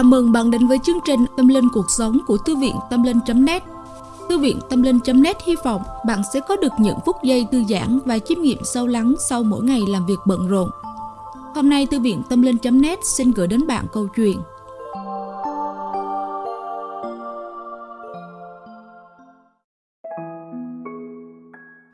Chào mừng bạn đến với chương trình Tâm Linh Cuộc Sống của Thư viện Tâm Linh.net Thư viện Tâm Linh.net hy vọng bạn sẽ có được những phút giây thư giãn và chiêm nghiệm sâu lắng sau mỗi ngày làm việc bận rộn. Hôm nay, Thư viện Tâm Linh.net xin gửi đến bạn câu chuyện.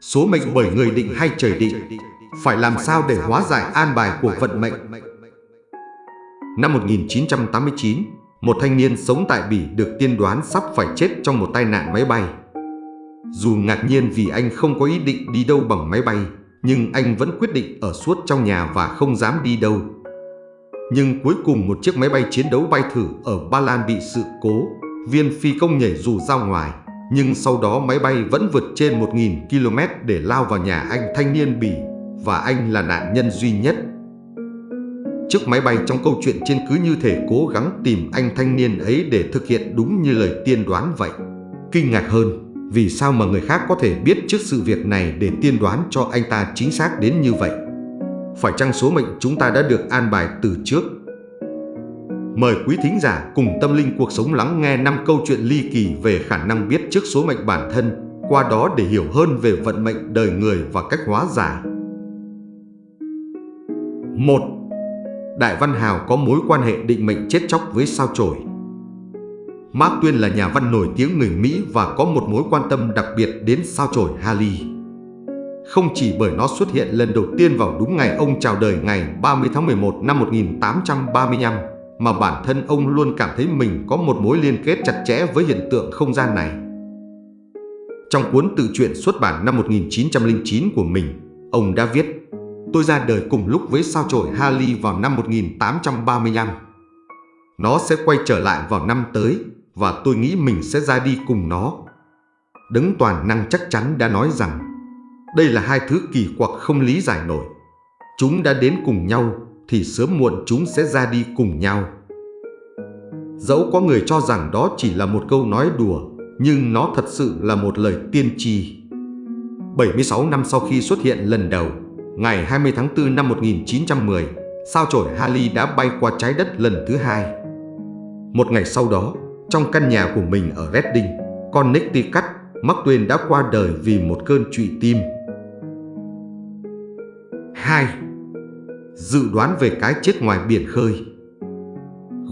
Số mệnh bởi người định hay trời định, Phải làm sao để hóa giải an bài của vận mệnh? Năm 1989, một thanh niên sống tại Bỉ được tiên đoán sắp phải chết trong một tai nạn máy bay. Dù ngạc nhiên vì anh không có ý định đi đâu bằng máy bay, nhưng anh vẫn quyết định ở suốt trong nhà và không dám đi đâu. Nhưng cuối cùng một chiếc máy bay chiến đấu bay thử ở Ba Lan bị sự cố, viên phi công nhảy dù ra ngoài, nhưng sau đó máy bay vẫn vượt trên 1.000 km để lao vào nhà anh thanh niên Bỉ và anh là nạn nhân duy nhất. Chiếc máy bay trong câu chuyện trên cứ như thể cố gắng tìm anh thanh niên ấy để thực hiện đúng như lời tiên đoán vậy. Kinh ngạc hơn, vì sao mà người khác có thể biết trước sự việc này để tiên đoán cho anh ta chính xác đến như vậy? Phải chăng số mệnh chúng ta đã được an bài từ trước? Mời quý thính giả cùng tâm linh cuộc sống lắng nghe năm câu chuyện ly kỳ về khả năng biết trước số mệnh bản thân, qua đó để hiểu hơn về vận mệnh đời người và cách hóa giải. 1. Đại Văn Hào có mối quan hệ định mệnh chết chóc với sao chổi. Mark Twain là nhà văn nổi tiếng người Mỹ và có một mối quan tâm đặc biệt đến sao chổi Halley. Không chỉ bởi nó xuất hiện lần đầu tiên vào đúng ngày ông chào đời ngày 30 tháng 11 năm 1835, mà bản thân ông luôn cảm thấy mình có một mối liên kết chặt chẽ với hiện tượng không gian này. Trong cuốn tự truyện xuất bản năm 1909 của mình, ông đã viết Tôi ra đời cùng lúc với sao chổi Halley vào năm 1835. Nó sẽ quay trở lại vào năm tới và tôi nghĩ mình sẽ ra đi cùng nó. Đấng toàn năng chắc chắn đã nói rằng đây là hai thứ kỳ quặc không lý giải nổi. Chúng đã đến cùng nhau thì sớm muộn chúng sẽ ra đi cùng nhau. Dẫu có người cho rằng đó chỉ là một câu nói đùa, nhưng nó thật sự là một lời tiên tri. 76 năm sau khi xuất hiện lần đầu, ngày 20 tháng 4 năm 1910, sao chổi Halley đã bay qua trái đất lần thứ hai. Một ngày sau đó, trong căn nhà của mình ở Reading, Connecticut, Mark Twain đã qua đời vì một cơn trụy tim. 2. Dự đoán về cái chết ngoài biển khơi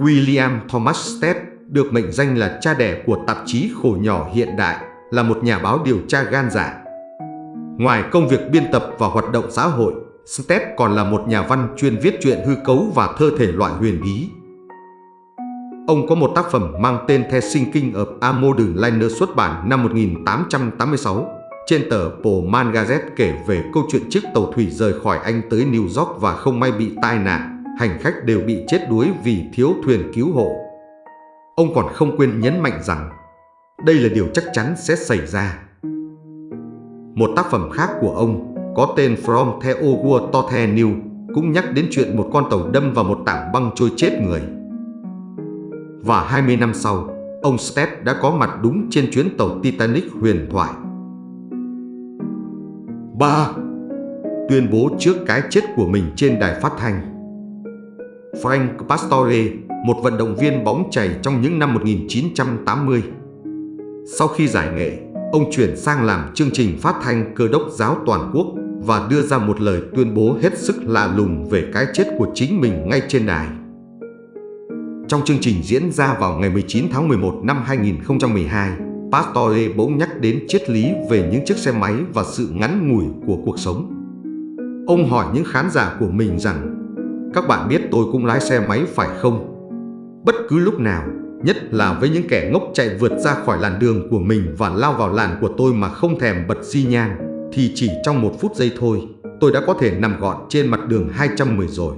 William Thomas Stead được mệnh danh là cha đẻ của tạp chí khổ nhỏ hiện đại, là một nhà báo điều tra gan dạ Ngoài công việc biên tập và hoạt động xã hội, Step còn là một nhà văn chuyên viết truyện hư cấu và thơ thể loại huyền bí. Ông có một tác phẩm mang tên The Sinking of a Modern Liner xuất bản năm 1886 trên tờ Pullman Gazette kể về câu chuyện chiếc tàu thủy rời khỏi Anh tới New York và không may bị tai nạn, hành khách đều bị chết đuối vì thiếu thuyền cứu hộ. Ông còn không quên nhấn mạnh rằng đây là điều chắc chắn sẽ xảy ra. Một tác phẩm khác của ông có tên From the Ogur to the New cũng nhắc đến chuyện một con tàu đâm vào một tảng băng trôi chết người. Và 20 năm sau, ông Stead đã có mặt đúng trên chuyến tàu Titanic huyền thoại. 3. Tuyên bố trước cái chết của mình trên đài phát thanh Frank Pastore, một vận động viên bóng chày trong những năm 1980. Sau khi giải nghệ, ông chuyển sang làm chương trình phát thanh cơ đốc giáo toàn quốc và đưa ra một lời tuyên bố hết sức lạ lùng về cái chết của chính mình ngay trên đài. Trong chương trình diễn ra vào ngày 19 tháng 11 năm 2012, Pastore bỗng nhắc đến triết lý về những chiếc xe máy và sự ngắn ngủi của cuộc sống. Ông hỏi những khán giả của mình rằng Các bạn biết tôi cũng lái xe máy phải không? Bất cứ lúc nào Nhất là với những kẻ ngốc chạy vượt ra khỏi làn đường của mình và lao vào làn của tôi mà không thèm bật xi nhan, thì chỉ trong một phút giây thôi, tôi đã có thể nằm gọn trên mặt đường 210 rồi.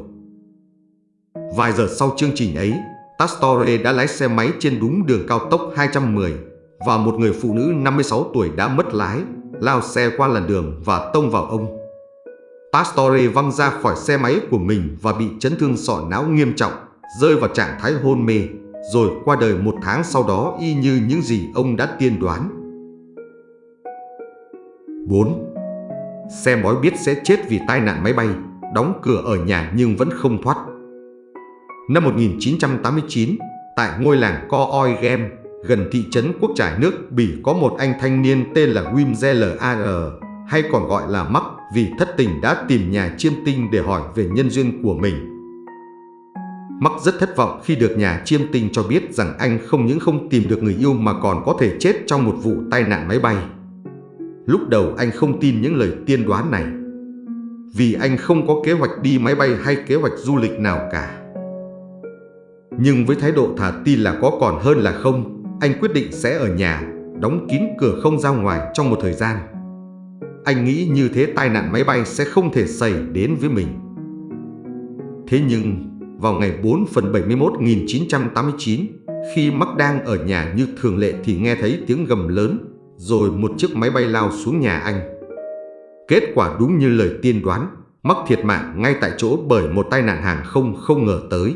Vài giờ sau chương trình ấy, Tastore đã lái xe máy trên đúng đường cao tốc 210 và một người phụ nữ 56 tuổi đã mất lái, lao xe qua làn đường và tông vào ông. Pastore văng ra khỏi xe máy của mình và bị chấn thương sọ não nghiêm trọng, rơi vào trạng thái hôn mê rồi qua đời một tháng sau đó y như những gì ông đã tiên đoán. 4. Xe bói biết sẽ chết vì tai nạn máy bay, đóng cửa ở nhà nhưng vẫn không thoát. Năm 1989, tại ngôi làng Co Oi Gem, gần thị trấn Quốc Trải nước Bỉ có một anh thanh niên tên là Wim Zeller hay còn gọi là Mắc vì thất tình đã tìm nhà chiêm tinh để hỏi về nhân duyên của mình. Mắc rất thất vọng khi được nhà chiêm tinh cho biết rằng anh không những không tìm được người yêu mà còn có thể chết trong một vụ tai nạn máy bay. Lúc đầu anh không tin những lời tiên đoán này, vì anh không có kế hoạch đi máy bay hay kế hoạch du lịch nào cả. Nhưng với thái độ thả tin là có còn hơn là không, anh quyết định sẽ ở nhà, đóng kín cửa không ra ngoài trong một thời gian. Anh nghĩ như thế tai nạn máy bay sẽ không thể xảy đến với mình. Thế nhưng, vào ngày 4 phần 71 1989, khi Mark đang ở nhà như thường lệ thì nghe thấy tiếng gầm lớn, rồi một chiếc máy bay lao xuống nhà anh. Kết quả đúng như lời tiên đoán, Mark thiệt mạng ngay tại chỗ bởi một tai nạn hàng không không ngờ tới.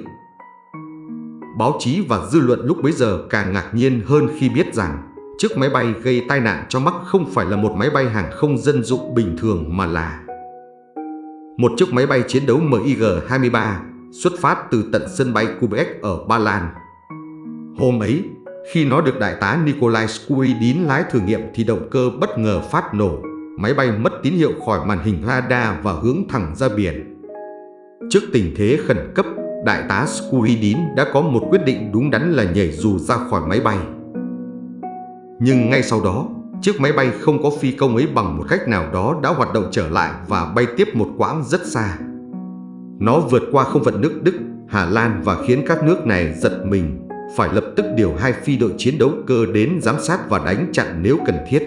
Báo chí và dư luận lúc bấy giờ càng ngạc nhiên hơn khi biết rằng chiếc máy bay gây tai nạn cho Mark không phải là một máy bay hàng không dân dụng bình thường mà là một chiếc máy bay chiến đấu MiG-23 xuất phát từ tận sân bay Quebec ở Ba Lan. Hôm ấy, khi nó được đại tá Nikolai Skuidin lái thử nghiệm thì động cơ bất ngờ phát nổ, máy bay mất tín hiệu khỏi màn hình radar và hướng thẳng ra biển. Trước tình thế khẩn cấp, đại tá Skuidin đã có một quyết định đúng đắn là nhảy dù ra khỏi máy bay. Nhưng ngay sau đó, chiếc máy bay không có phi công ấy bằng một cách nào đó đã hoạt động trở lại và bay tiếp một quãng rất xa. Nó vượt qua không phận nước Đức, Hà Lan và khiến các nước này giật mình, phải lập tức điều hai phi đội chiến đấu cơ đến giám sát và đánh chặn nếu cần thiết.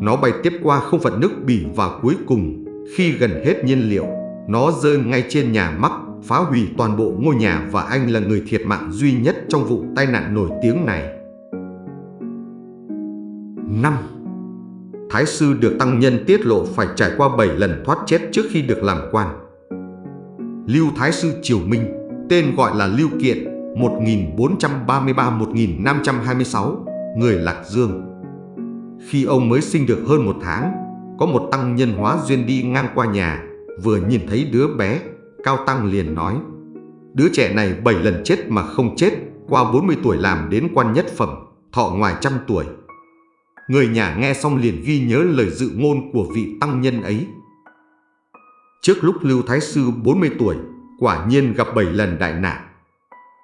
Nó bay tiếp qua không phận nước Bỉ và cuối cùng, khi gần hết nhiên liệu, nó rơi ngay trên nhà mắc, phá hủy toàn bộ ngôi nhà và anh là người thiệt mạng duy nhất trong vụ tai nạn nổi tiếng này. 5. Thái sư được tăng nhân tiết lộ phải trải qua 7 lần thoát chết trước khi được làm quan. Lưu Thái sư Triều Minh, tên gọi là Lưu Kiện, 1433-1526, người Lạc Dương. Khi ông mới sinh được hơn một tháng, có một tăng nhân hóa duyên đi ngang qua nhà, vừa nhìn thấy đứa bé, Cao Tăng liền nói, đứa trẻ này 7 lần chết mà không chết, qua 40 tuổi làm đến quan nhất phẩm, thọ ngoài trăm tuổi. Người nhà nghe xong liền ghi nhớ lời dự ngôn của vị tăng nhân ấy. Trước lúc Lưu Thái Sư 40 tuổi, quả nhiên gặp 7 lần đại nạn.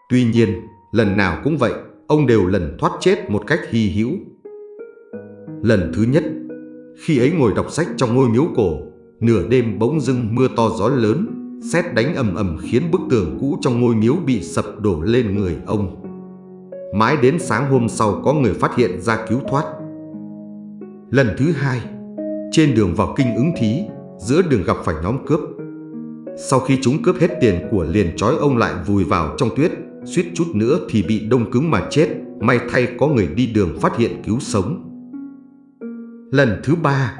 Tuy nhiên, lần nào cũng vậy, ông đều lần thoát chết một cách hy hữu. Lần thứ nhất, khi ấy ngồi đọc sách trong ngôi miếu cổ, nửa đêm bỗng dưng mưa to gió lớn, sét đánh ầm ầm khiến bức tường cũ trong ngôi miếu bị sập đổ lên người ông. Mãi đến sáng hôm sau có người phát hiện ra cứu thoát. Lần thứ hai, trên đường vào kinh ứng thí, giữa đường gặp phải nhóm cướp. Sau khi chúng cướp hết tiền của liền trói ông lại vùi vào trong tuyết, suýt chút nữa thì bị đông cứng mà chết, may thay có người đi đường phát hiện cứu sống. Lần thứ ba,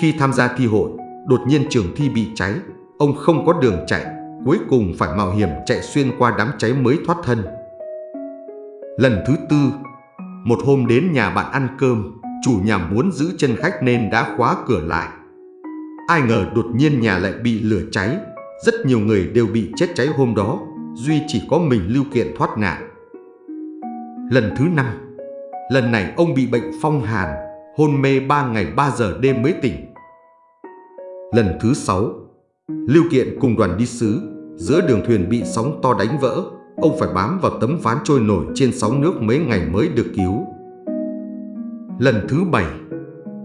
khi tham gia thi hội, đột nhiên trường thi bị cháy, ông không có đường chạy, cuối cùng phải mạo hiểm chạy xuyên qua đám cháy mới thoát thân. Lần thứ tư, một hôm đến nhà bạn ăn cơm, chủ nhà muốn giữ chân khách nên đã khóa cửa lại. Ai ngờ đột nhiên nhà lại bị lửa cháy, rất nhiều người đều bị chết cháy hôm đó, duy chỉ có mình Lưu Kiện thoát nạn. Lần thứ năm, lần này ông bị bệnh phong hàn, hôn mê 3 ngày 3 giờ đêm mới tỉnh. Lần thứ sáu, Lưu Kiện cùng đoàn đi sứ, giữa đường thuyền bị sóng to đánh vỡ, ông phải bám vào tấm ván trôi nổi trên sóng nước mấy ngày mới được cứu. Lần thứ bảy,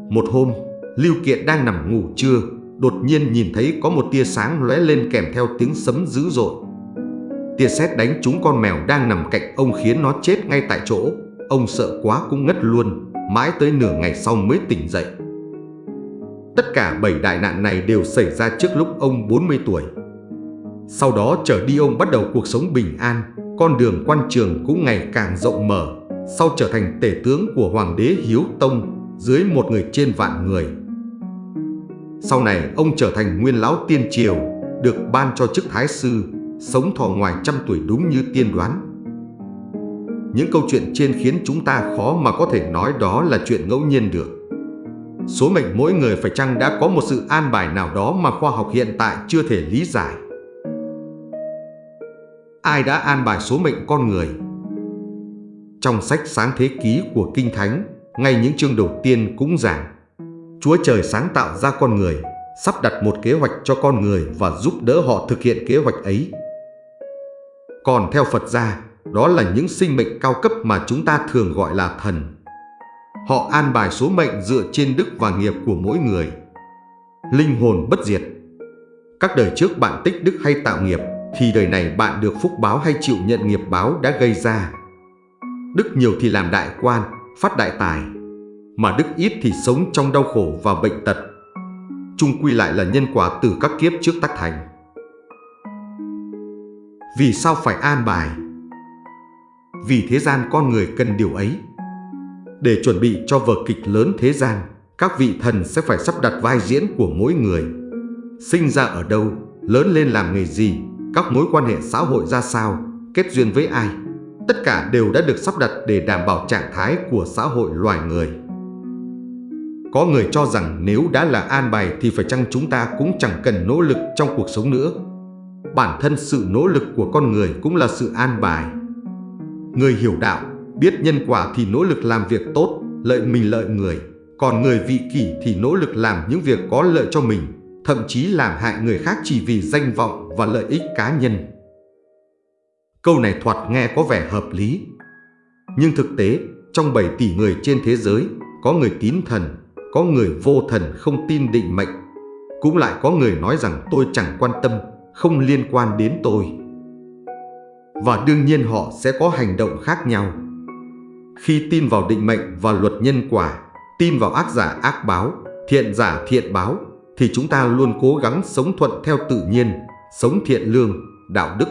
một hôm, Lưu Kiện đang nằm ngủ trưa, đột nhiên nhìn thấy có một tia sáng lóe lên kèm theo tiếng sấm dữ dội. Tia sét đánh trúng con mèo đang nằm cạnh ông khiến nó chết ngay tại chỗ. Ông sợ quá cũng ngất luôn, mãi tới nửa ngày sau mới tỉnh dậy. Tất cả bảy đại nạn này đều xảy ra trước lúc ông 40 tuổi. Sau đó trở đi ông bắt đầu cuộc sống bình an, con đường quan trường cũng ngày càng rộng mở, sau trở thành tể tướng của Hoàng đế Hiếu Tông dưới một người trên vạn người. Sau này ông trở thành nguyên lão tiên triều, được ban cho chức thái sư, sống thọ ngoài trăm tuổi đúng như tiên đoán. Những câu chuyện trên khiến chúng ta khó mà có thể nói đó là chuyện ngẫu nhiên được. Số mệnh mỗi người phải chăng đã có một sự an bài nào đó mà khoa học hiện tại chưa thể lý giải. Ai đã an bài số mệnh con người? Trong sách sáng thế ký của Kinh Thánh, ngay những chương đầu tiên cũng giảng Chúa Trời sáng tạo ra con người, sắp đặt một kế hoạch cho con người và giúp đỡ họ thực hiện kế hoạch ấy. Còn theo Phật gia, đó là những sinh mệnh cao cấp mà chúng ta thường gọi là thần. Họ an bài số mệnh dựa trên đức và nghiệp của mỗi người. Linh hồn bất diệt. Các đời trước bạn tích đức hay tạo nghiệp, thì đời này bạn được phúc báo hay chịu nhận nghiệp báo đã gây ra. Đức nhiều thì làm đại quan, phát đại tài, mà đức ít thì sống trong đau khổ và bệnh tật. Chung quy lại là nhân quả từ các kiếp trước tác thành. Vì sao phải an bài? Vì thế gian con người cần điều ấy. Để chuẩn bị cho vở kịch lớn thế gian, các vị thần sẽ phải sắp đặt vai diễn của mỗi người. Sinh ra ở đâu, lớn lên làm nghề gì, các mối quan hệ xã hội ra sao, kết duyên với ai. Tất cả đều đã được sắp đặt để đảm bảo trạng thái của xã hội loài người. Có người cho rằng nếu đã là an bài thì phải chăng chúng ta cũng chẳng cần nỗ lực trong cuộc sống nữa. Bản thân sự nỗ lực của con người cũng là sự an bài. Người hiểu đạo, biết nhân quả thì nỗ lực làm việc tốt, lợi mình lợi người. Còn người vị kỷ thì nỗ lực làm những việc có lợi cho mình, thậm chí làm hại người khác chỉ vì danh vọng và lợi ích cá nhân. Câu này thoạt nghe có vẻ hợp lý. Nhưng thực tế, trong 7 tỷ người trên thế giới, có người tín thần, có người vô thần không tin định mệnh. Cũng lại có người nói rằng tôi chẳng quan tâm, không liên quan đến tôi. Và đương nhiên họ sẽ có hành động khác nhau. Khi tin vào định mệnh và luật nhân quả, tin vào ác giả ác báo, thiện giả thiện báo, thì chúng ta luôn cố gắng sống thuận theo tự nhiên, sống thiện lương, đạo đức.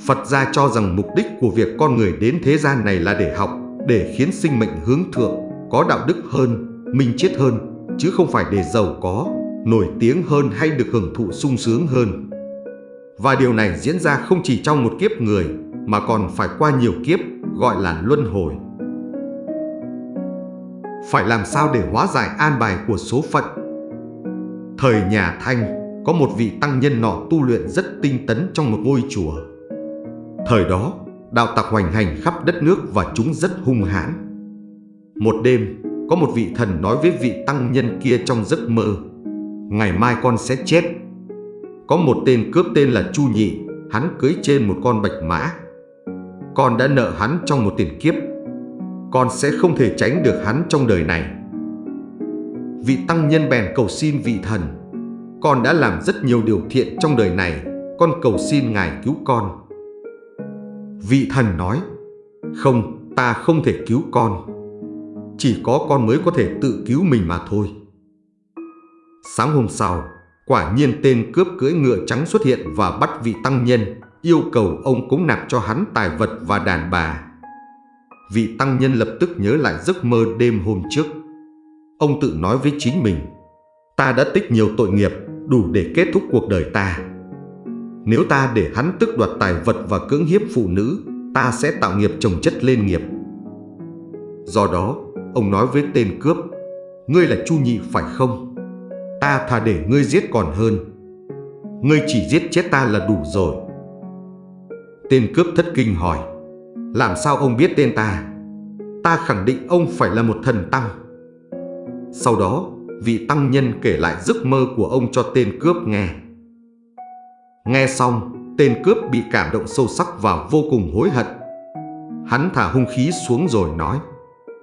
Phật gia cho rằng mục đích của việc con người đến thế gian này là để học, để khiến sinh mệnh hướng thượng, có đạo đức hơn, minh triết hơn, chứ không phải để giàu có, nổi tiếng hơn hay được hưởng thụ sung sướng hơn. Và điều này diễn ra không chỉ trong một kiếp người, mà còn phải qua nhiều kiếp, gọi là luân hồi. Phải làm sao để hóa giải an bài của số phận? Thời nhà Thanh, có một vị tăng nhân nọ tu luyện rất tinh tấn trong một ngôi chùa. Thời đó, đạo tặc hoành hành khắp đất nước và chúng rất hung hãn. Một đêm, có một vị thần nói với vị tăng nhân kia trong giấc mơ Ngày mai con sẽ chết. Có một tên cướp tên là Chu Nhị Hắn cưới trên một con bạch mã. Con đã nợ hắn trong một tiền kiếp Con sẽ không thể tránh được hắn trong đời này. Vị tăng nhân bèn cầu xin vị thần Con đã làm rất nhiều điều thiện trong đời này Con cầu xin ngài cứu con. Vị thần nói Không, ta không thể cứu con chỉ có con mới có thể tự cứu mình mà thôi. Sáng hôm sau, quả nhiên tên cướp cưỡi ngựa trắng xuất hiện và bắt vị tăng nhân, yêu cầu ông cúng nạp cho hắn tài vật và đàn bà. Vị tăng nhân lập tức nhớ lại giấc mơ đêm hôm trước. Ông tự nói với chính mình, ta đã tích nhiều tội nghiệp đủ để kết thúc cuộc đời ta. Nếu ta để hắn tức đoạt tài vật và cưỡng hiếp phụ nữ, ta sẽ tạo nghiệp chồng chất lên nghiệp. Do đó, Ông nói với tên cướp Ngươi là Chu Nhị phải không? Ta thà để ngươi giết còn hơn. Ngươi chỉ giết chết ta là đủ rồi. Tên cướp thất kinh hỏi Làm sao ông biết tên ta? Ta khẳng định ông phải là một thần tăng. Sau đó vị tăng nhân kể lại giấc mơ của ông cho tên cướp nghe. Nghe xong Tên cướp bị cảm động sâu sắc và vô cùng hối hận Hắn thả hung khí xuống rồi nói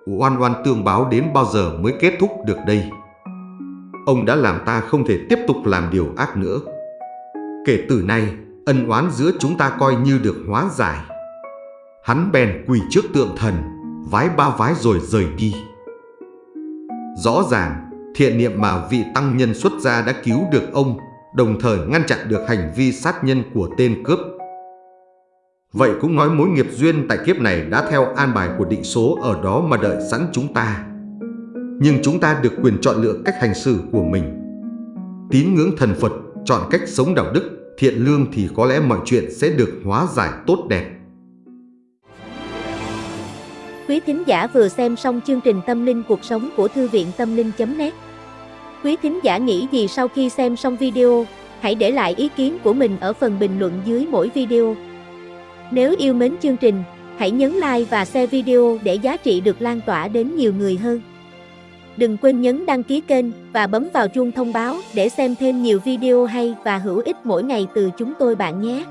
oan oan tương báo đến bao giờ mới kết thúc được đây? Ông đã làm ta không thể tiếp tục làm điều ác nữa. Kể từ nay, ân oán giữa chúng ta coi như được hóa giải. Hắn bèn quỳ trước tượng thần, vái ba vái rồi rời đi. Rõ ràng, thiện niệm mà vị tăng nhân xuất gia đã cứu được ông, đồng thời ngăn chặn được hành vi sát nhân của tên cướp Vậy cũng nói mối nghiệp duyên tại kiếp này đã theo an bài của định số ở đó mà đợi sẵn chúng ta. Nhưng chúng ta được quyền chọn lựa cách hành xử của mình. Tín ngưỡng thần Phật, chọn cách sống đạo đức, thiện lương thì có lẽ mọi chuyện sẽ được hóa giải tốt đẹp. Quý thính giả vừa xem xong chương trình Tâm linh cuộc sống của Thư viện Tâm linh.net Quý thính giả nghĩ gì sau khi xem xong video, hãy để lại ý kiến của mình ở phần bình luận dưới mỗi video. Nếu yêu mến chương trình, Hãy nhấn like và share video để giá trị được lan tỏa đến nhiều người hơn. Đừng quên nhấn đăng ký kênh và bấm vào chuông thông báo để xem thêm nhiều video hay và hữu ích mỗi ngày từ chúng tôi bạn nhé.